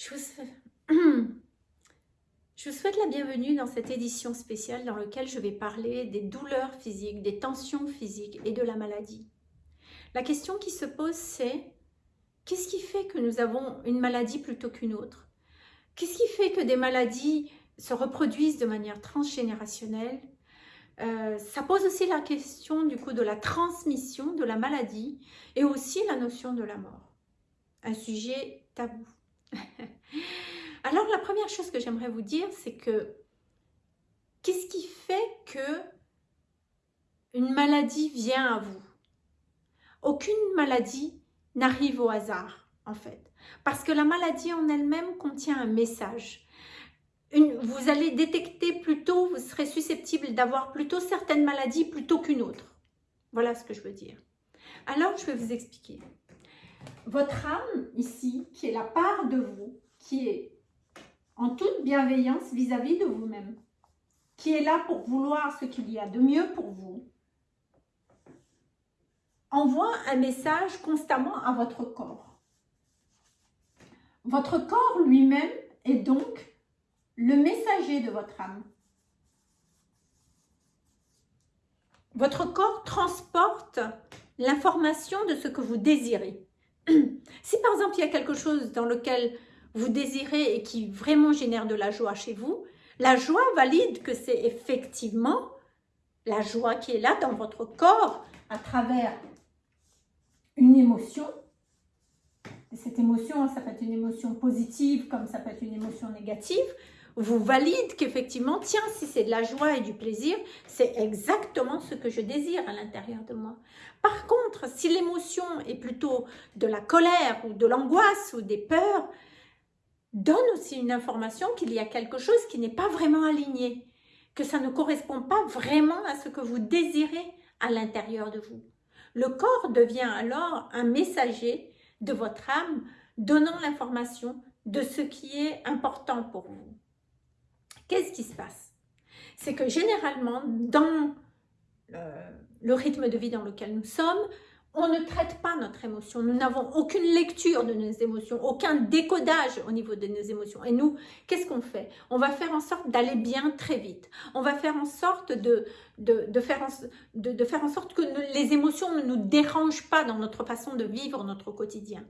Je vous, souhaite la bienvenue dans cette édition spéciale dans laquelle je vais parler des douleurs physiques, des tensions physiques et de la maladie. La question qui se pose c'est qu'est-ce qui fait que nous avons une maladie plutôt qu'une autre? Qu'est-ce qui fait que des maladies se reproduisent de manière transgénérationnelle? Euh, ça pose aussi la question du coup de la transmission de la maladie et aussi la notion de la mort. Un sujet tabou. Alors la première chose que j'aimerais vous dire, c'est que qu'est-ce qui fait que une maladie vient à vous? Aucune maladie n'arrive au hasard en fait. Parce que la maladie en elle-même contient un message vous allez détecter plutôt, vous serez susceptible d'avoir plutôt certaines maladies plutôt qu'une autre. Voilà ce que je veux dire. Alors, je vais vous expliquer. Votre âme, ici, qui est la part de vous, qui est en toute bienveillance vis-à-vis de vous-même, qui est là pour vouloir ce qu'il y a de mieux pour vous, envoie un message constamment à votre corps. Votre corps lui-même est donc le messager de votre âme. Votre corps transporte l'information de ce que vous désirez. Si par exemple il y a quelque chose dans lequel vous désirez et qui vraiment génère de la joie chez vous, la joie valide que c'est effectivement la joie qui est là dans votre corps à travers une émotion. cette émotion, ça peut être une émotion positive comme ça peut être une émotion négative vous valide qu'effectivement, tiens, si c'est de la joie et du plaisir, c'est exactement ce que je désire à l'intérieur de moi. Par contre, si l'émotion est plutôt de la colère ou de l'angoisse ou des peurs, donne aussi une information qu'il y a quelque chose qui n'est pas vraiment aligné, que ça ne correspond pas vraiment à ce que vous désirez à l'intérieur de vous. Le corps devient alors un messager de votre âme, donnant l'information de ce qui est important pour vous. Qu'est-ce qui se passe? C'est que généralement, dans euh, le rythme de vie dans lequel nous sommes, on ne traite pas notre émotion. Nous n'avons aucune lecture de nos émotions, aucun décodage au niveau de nos émotions. Et nous, qu'est-ce qu'on fait? On va faire en sorte d'aller bien très vite. On va faire en sorte de, de, faire, de, faire en sorte que les émotions ne nous dérangent pas dans notre façon de vivre notre quotidien.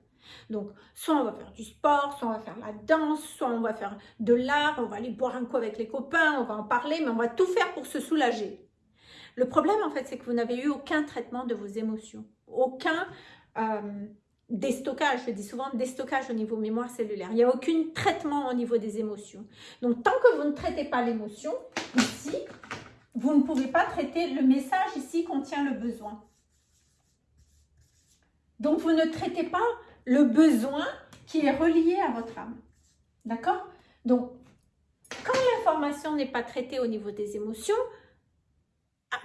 Donc, soit on va faire du sport, soit on va faire la danse, soit on va faire de l'art, on va aller boire un coup avec les copains, on va en parler, mais on va tout faire pour se soulager. Le problème, en fait, c'est que vous n'avez eu aucun traitement de vos émotions, aucun euh, déstockage, je dis souvent déstockage au niveau mémoire cellulaire. Il n'y a aucun traitement au niveau des émotions. Donc, tant que vous ne traitez pas l'émotion, ici, vous ne pouvez pas traiter le message ici contient le besoin. Donc, vous ne traitez pas le besoin qui est relié à votre âme. D'accord? Donc, quand l'information n'est pas traitée au niveau des émotions,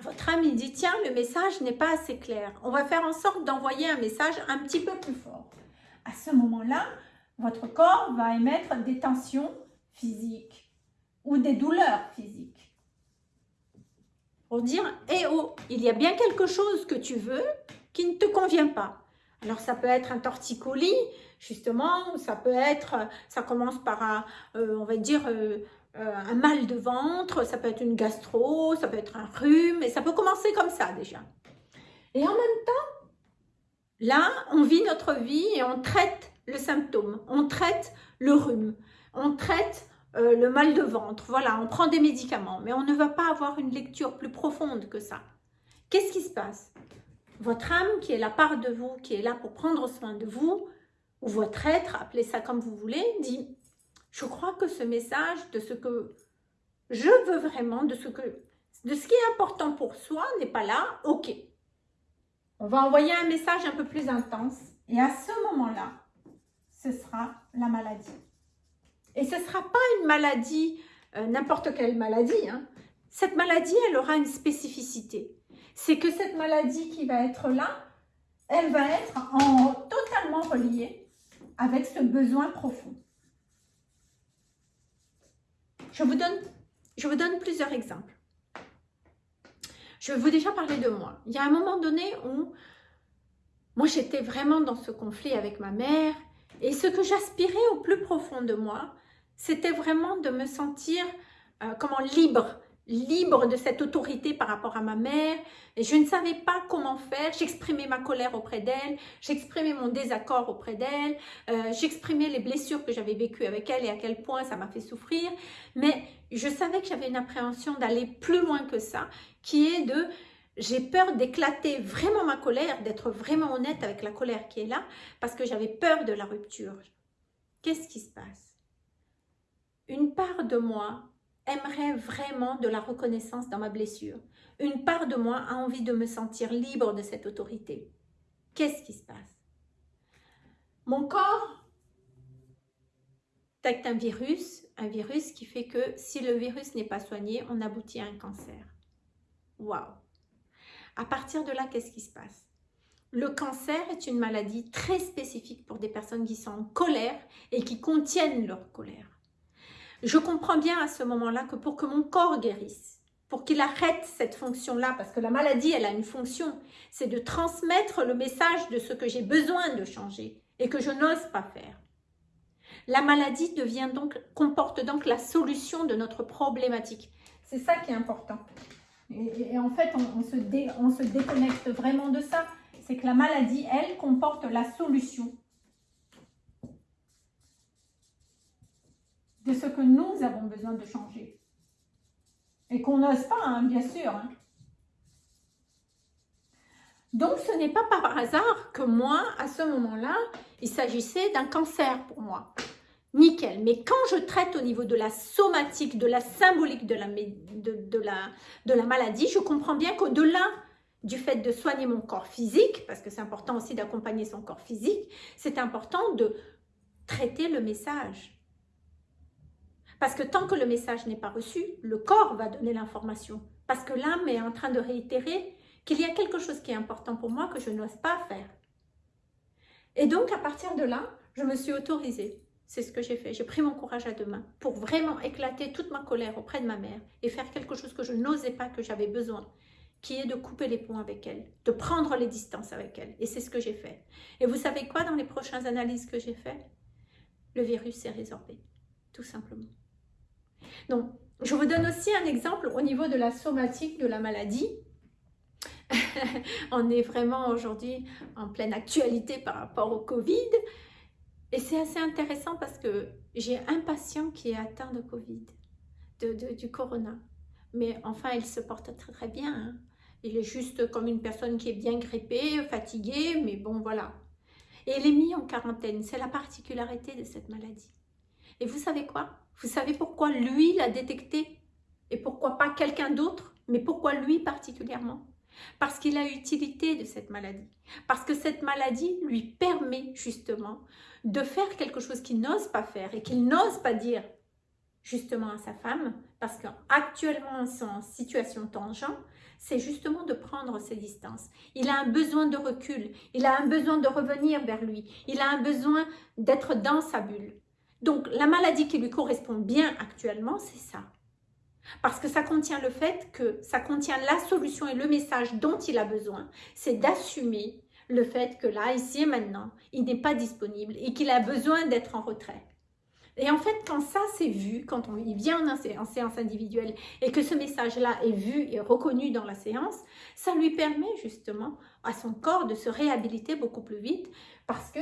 votre âme dit, tiens, le message n'est pas assez clair. On va faire en sorte d'envoyer un message un petit peu plus fort. À ce moment-là, votre corps va émettre des tensions physiques ou des douleurs physiques. Pour dire, eh oh, il y a bien quelque chose que tu veux qui ne te convient pas. Alors, ça peut être un torticolis, justement, ça peut être, ça commence par un, euh, on va dire, euh, un mal de ventre, ça peut être une gastro, ça peut être un rhume, et ça peut commencer comme ça déjà. Et en même temps, là, on vit notre vie et on traite le symptôme, on traite le rhume, on traite le mal de ventre, voilà, on prend des médicaments, mais on ne va pas avoir une lecture plus profonde que ça. Qu'est-ce qui se passe? Votre âme, qui est la part de vous, qui est là pour prendre soin de vous, ou votre être, appelez ça comme vous voulez, dit « Je crois que ce message de ce que je veux vraiment, de ce, que, de ce qui est important pour soi n'est pas là, ok. On va envoyer un message un peu plus intense, et à ce moment-là, ce sera la maladie. Et ce ne sera pas une maladie, euh, n'importe quelle maladie. Hein. Cette maladie, elle aura une spécificité c'est que cette maladie qui va être là, elle va être en, totalement reliée avec ce besoin profond. Je vous donne, plusieurs exemples. Je vais vous déjà parler de moi. Il y a un moment donné où moi j'étais vraiment dans ce conflit avec ma mère Et ce que j'aspirais au plus profond de moi, c'était vraiment de me sentir euh, comment libre, libre de cette autorité par rapport à ma mère. Et je ne savais pas comment faire. J'exprimais ma colère auprès d'elle, j'exprimais mon désaccord auprès d'elle, euh, j'exprimais les blessures que j'avais vécues avec elle et à quel point ça m'a fait souffrir. Mais je savais que j'avais une appréhension d'aller plus loin que ça, qui est de j'ai peur d'éclater vraiment ma colère, d'être vraiment honnête avec la colère qui est là, parce que j'avais peur de la rupture. Qu'est-ce qui se passe? Une part de moi aimerait vraiment de la reconnaissance dans ma blessure. Une part de moi a envie de me sentir libre de cette autorité. Qu'est-ce qui se passe? Mon corps détecte un virus, un virus qui fait que si le virus n'est pas soigné, on aboutit à un cancer. Waouh À partir de là, qu'est-ce qui se passe? Le cancer est une maladie très spécifique pour des personnes qui sont en colère et qui contiennent leur colère. Je comprends bien à ce moment-là que pour que mon corps guérisse, pour qu'il arrête cette fonction-là, parce que la maladie, elle a une fonction, c'est de transmettre le message de ce que j'ai besoin de changer et que je n'ose pas faire. La maladie devient donc, comporte donc la solution de notre problématique. C'est ça qui est important. Et, en fait, on, se on se déconnecte vraiment de ça. C'est que la maladie, elle, comporte la solution de ce que nous avons besoin de changer. Et qu'on n'ose pas, hein, bien sûr. Hein. Donc, ce n'est pas par hasard que moi, à ce moment-là, il s'agissait d'un cancer pour moi. Nickel. Mais quand je traite au niveau de la somatique, de la symbolique de la, maladie, je comprends bien qu'au-delà du fait de soigner mon corps physique, parce que c'est important aussi d'accompagner son corps physique, c'est important de traiter le message. Parce que tant que le message n'est pas reçu, le corps va donner l'information. Parce que l'âme est en train de réitérer qu'il y a quelque chose qui est important pour moi que je n'ose pas faire. Et donc, à partir de là, je me suis autorisée. C'est ce que j'ai fait. J'ai pris mon courage à deux mains pour vraiment éclater toute ma colère auprès de ma mère et faire quelque chose que je n'osais pas, que j'avais besoin, qui est de couper les ponts avec elle, de prendre les distances avec elle. Et c'est ce que j'ai fait. Et vous savez quoi dans les prochaines analyses que j'ai faites? Le virus s'est résorbé, tout simplement. Donc, je vous donne aussi un exemple au niveau de la somatique de la maladie. On est vraiment aujourd'hui en pleine actualité par rapport au Covid. Et c'est assez intéressant parce que j'ai un patient qui est atteint de Covid, de, du corona. Mais enfin, il se porte très très bien. Hein. Il est juste comme une personne qui est bien grippée, fatiguée, mais bon, voilà. Et il est mis en quarantaine. C'est la particularité de cette maladie. Et vous savez quoi? Vous savez pourquoi lui l'a détecté? Et pourquoi pas quelqu'un d'autre? Mais pourquoi lui particulièrement? Parce qu'il a utilité de cette maladie. Parce que cette maladie lui permet justement de faire quelque chose qu'il n'ose pas faire et qu'il n'ose pas dire justement à sa femme, parce qu'actuellement ils sont en situation tangente, c'est justement de prendre ses distances. Il a un besoin de recul, il a un besoin de revenir vers lui, il a un besoin d'être dans sa bulle. Donc, la maladie qui lui correspond bien actuellement, c'est ça. Parce que ça contient le fait que ça contient la solution et le message dont il a besoin, c'est d'assumer le fait que là, ici et maintenant, il n'est pas disponible et qu'il a besoin d'être en retrait. Et en fait, quand ça c'est vu, quand on, il vient en, séance individuelle et que ce message-là est vu et reconnu dans la séance, ça lui permet justement à son corps de se réhabiliter beaucoup plus vite parce que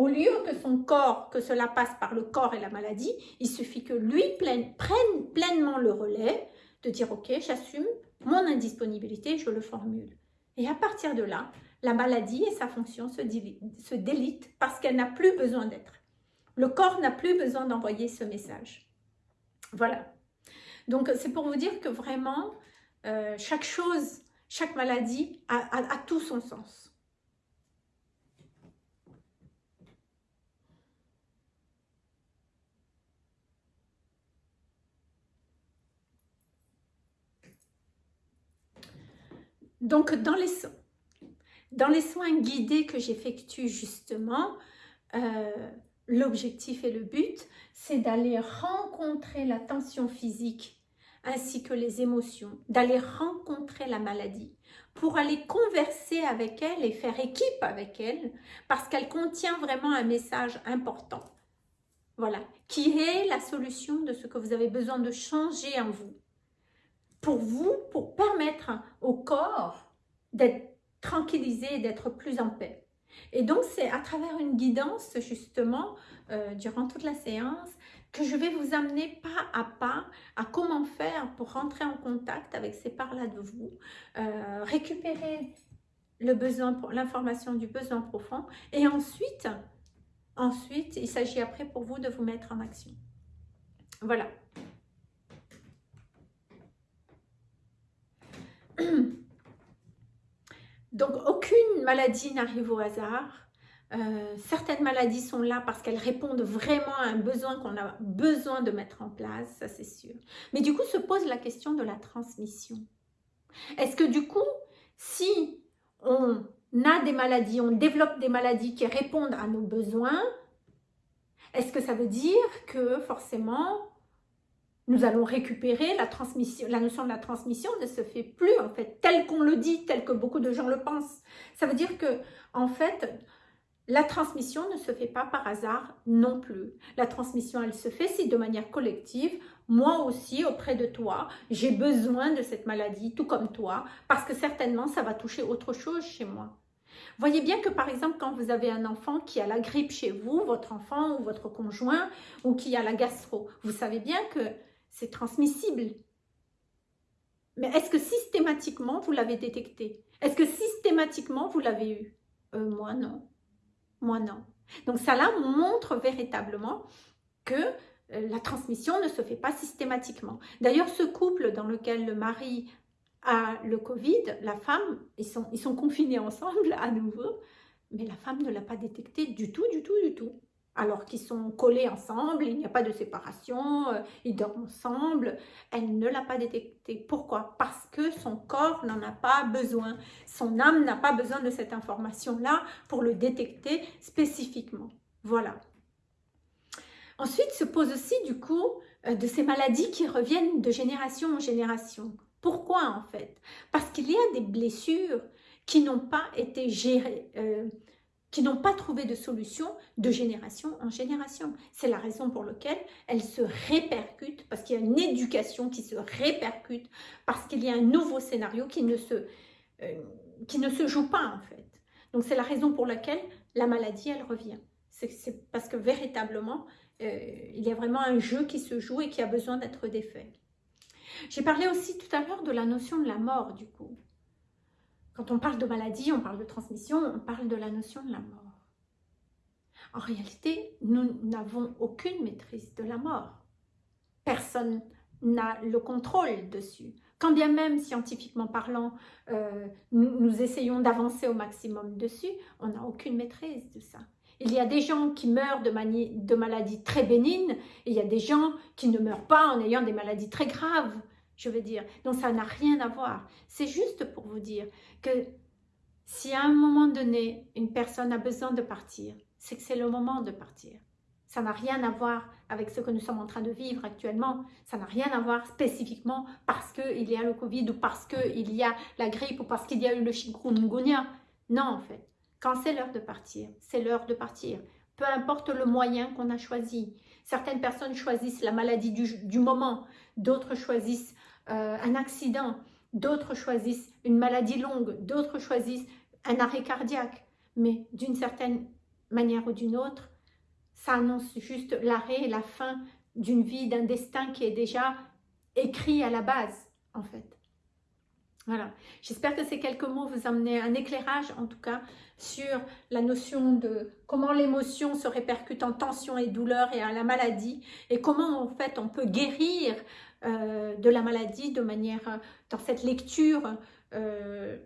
au lieu que son corps, que cela passe par le corps et la maladie, il suffit que lui prenne, pleinement le relais de dire ok, j'assume mon indisponibilité, je le formule. Et à partir de là, la maladie et sa fonction se, se délitent parce qu'elle n'a plus besoin d'être. Le corps n'a plus besoin d'envoyer ce message. Voilà. Donc c'est pour vous dire que vraiment, euh, chaque chose, chaque maladie a tout son sens. Donc, dans les, dans les soins guidés que j'effectue justement, euh, l'objectif et le but, c'est d'aller rencontrer la tension physique ainsi que les émotions, d'aller rencontrer la maladie pour aller converser avec elle et faire équipe avec elle parce qu'elle contient vraiment un message important. Voilà, qui est la solution de ce que vous avez besoin de changer en vous. Pour vous, pour permettre au corps d'être tranquillisé d'être plus en paix. Et donc, c'est à travers une guidance, justement, euh, durant toute la séance, que je vais vous amener pas à pas à comment faire pour rentrer en contact avec ces parts-là de vous, euh, récupérer l'information du besoin profond et ensuite, ensuite, il s'agit après pour vous de vous mettre en action. Voilà. Donc, aucune maladie n'arrive au hasard. Euh, certaines maladies sont là parce qu'elles répondent vraiment à un besoin qu'on a besoin de mettre en place, ça c'est sûr. Mais du coup, se pose la question de la transmission. Est-ce que du coup, si on a des maladies, on développe des maladies qui répondent à nos besoins, est-ce que ça veut dire que forcément nous allons récupérer la transmission, la notion de la transmission ne se fait plus en fait, tel qu'on le dit, tel que beaucoup de gens le pensent. Ça veut dire que en fait, la transmission ne se fait pas par hasard non plus. La transmission, elle se fait si de manière collective, moi aussi auprès de toi, j'ai besoin de cette maladie, tout comme toi, parce que certainement ça va toucher autre chose chez moi. Voyez bien que par exemple, quand vous avez un enfant qui a la grippe chez vous, votre enfant ou votre conjoint, ou qui a la gastro, vous savez bien que c'est transmissible. Mais est-ce que systématiquement vous l'avez détecté? Est-ce que systématiquement vous l'avez eu? Euh, Moi non. Moi, non. Donc, ça là montre véritablement que euh, la transmission ne se fait pas systématiquement. D'ailleurs, ce couple dans lequel le mari a le Covid, la femme, ils sont, ils sont confinés ensemble à nouveau, mais la femme ne l'a pas détecté du tout, du tout, du tout alors qu'ils sont collés ensemble, il n'y a pas de séparation, euh, ils dorment ensemble. Elle ne l'a pas détecté. Pourquoi? Parce que son corps n'en a pas besoin. Son âme n'a pas besoin de cette information-là pour le détecter spécifiquement. Voilà. Ensuite se pose aussi du coup euh, de ces maladies qui reviennent de génération en génération. Pourquoi en fait? Parce qu'il y a des blessures qui n'ont pas été gérées, euh, qui n'ont pas trouvé de solution de génération en génération. C'est la raison pour laquelle elles se répercutent, parce qu'il y a une éducation qui se répercute, parce qu'il y a un nouveau scénario qui ne se, euh, qui ne se joue pas en fait. Donc c'est la raison pour laquelle la maladie, elle revient. C'est parce que véritablement, euh, il y a vraiment un jeu qui se joue et qui a besoin d'être défait. J'ai parlé aussi tout à l'heure de la notion de la mort du coup. Quand on parle de maladie, on parle de transmission, on parle de la notion de la mort. En réalité, nous n'avons aucune maîtrise de la mort. Personne n'a le contrôle dessus. Quand bien même, scientifiquement parlant, euh, nous, essayons d'avancer au maximum dessus, on n'a aucune maîtrise de ça. Il y a des gens qui meurent de, de maladies très bénignes et il y a des gens qui ne meurent pas en ayant des maladies très graves je veux dire. Donc ça n'a rien à voir. C'est juste pour vous dire que si à un moment donné, une personne a besoin de partir, c'est que c'est le moment de partir. Ça n'a rien à voir avec ce que nous sommes en train de vivre actuellement. Ça n'a rien à voir spécifiquement parce qu'il y a le Covid ou parce qu'il y a la grippe ou parce qu'il y a eu le chikungunya. Non, en fait. Quand c'est l'heure de partir, c'est l'heure de partir. Peu importe le moyen qu'on a choisi. Certaines personnes choisissent la maladie du, du moment, d'autres choisissent euh, un accident, d'autres choisissent une maladie longue, d'autres choisissent un arrêt cardiaque. Mais d'une certaine manière ou d'une autre, ça annonce juste l'arrêt et la fin d'une vie, d'un destin qui est déjà écrit à la base, en fait. Voilà, j'espère que ces quelques mots vous amener un éclairage, en tout cas, sur la notion de comment l'émotion se répercute en tension et douleur et à la maladie, et comment, en fait, on peut guérir euh, de la maladie de manière, euh, dans cette lecture euh,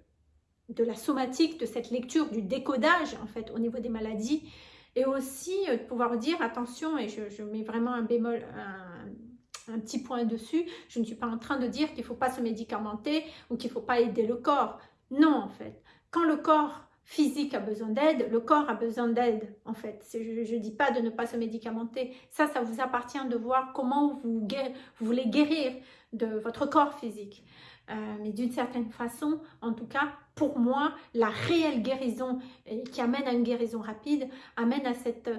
de la somatique, de cette lecture du décodage en fait au niveau des maladies et aussi de pouvoir dire attention et je, mets vraiment un bémol, petit point dessus, je ne suis pas en train de dire qu'il ne faut pas se médicamenter ou qu'il ne faut pas aider le corps. Non en fait, quand le corps physique a besoin d'aide, le corps a besoin d'aide en fait. Je ne dis pas de ne pas se médicamenter, ça, ça vous appartient de voir comment vous, vous voulez guérir de votre corps physique. Euh, mais d'une certaine façon, en tout cas, pour moi, la réelle guérison qui amène à une guérison rapide, amène à, cette,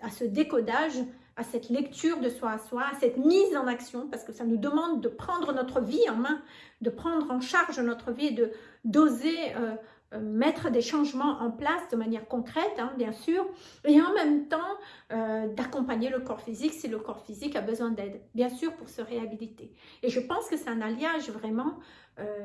à ce décodage, à cette lecture de soi à soi, à cette mise en action, parce que ça nous demande de prendre notre vie en main, de prendre en charge notre vie et de d'oser euh, euh, mettre des changements en place de manière concrète, hein, bien sûr, et en même temps euh, d'accompagner le corps physique si le corps physique a besoin d'aide, bien sûr, pour se réhabiliter. Et je pense que c'est un alliage vraiment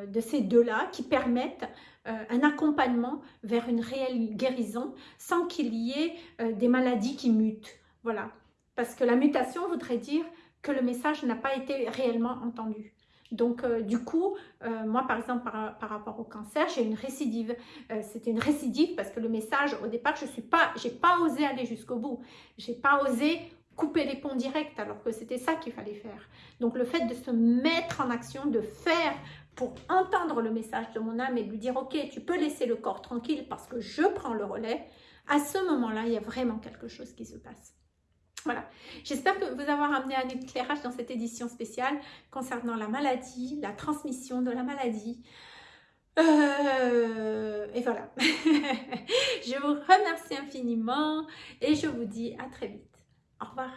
de ces deux-là qui permettent un accompagnement vers une réelle guérison sans qu'il y ait des maladies qui mutent. Voilà, parce que la mutation voudrait dire que le message n'a pas été réellement entendu. Donc, euh, du coup, euh, moi, par exemple, par, rapport au cancer, j'ai une récidive. Euh, c'était une récidive parce que le message, au départ, je n'ai pas, pas osé aller jusqu'au bout. Je n'ai pas osé couper les ponts directs alors que c'était ça qu'il fallait faire. Donc, le fait de se mettre en action, de faire pour entendre le message de mon âme et lui dire « Ok, tu peux laisser le corps tranquille parce que je prends le relais », à ce moment-là, il y a vraiment quelque chose qui se passe. Voilà, j'espère que vous avoir amené un éclairage dans cette édition spéciale concernant la maladie, la transmission de la maladie. Euh, et voilà, je vous remercie infiniment et je vous dis à très vite. Au revoir.